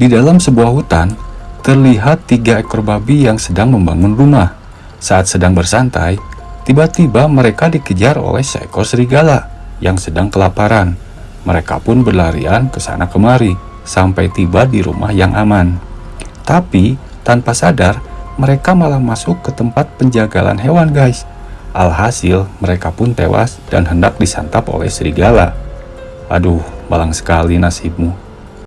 Di dalam sebuah hutan, terlihat tiga ekor babi yang sedang membangun rumah. Saat sedang bersantai, tiba-tiba mereka dikejar oleh seekor serigala yang sedang kelaparan. Mereka pun berlarian ke sana kemari sampai tiba di rumah yang aman. Tapi, tanpa sadar, mereka malah masuk ke tempat penjagalan hewan guys. Alhasil, mereka pun tewas dan hendak disantap oleh serigala. Aduh, malang sekali nasibmu.